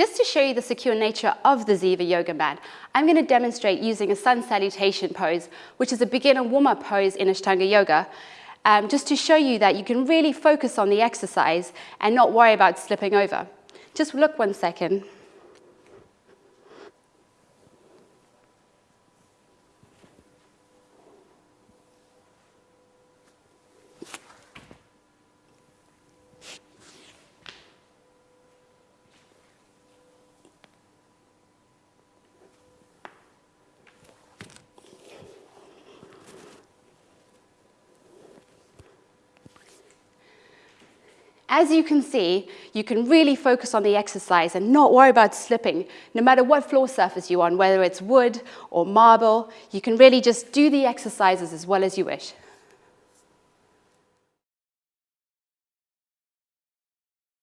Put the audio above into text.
Just to show you the secure nature of the Ziva yoga mat, I'm going to demonstrate using a sun salutation pose, which is a beginner warm-up pose in Ashtanga yoga, um, just to show you that you can really focus on the exercise and not worry about slipping over. Just look one second. As you can see, you can really focus on the exercise and not worry about slipping, no matter what floor surface you're on, whether it's wood or marble, you can really just do the exercises as well as you wish.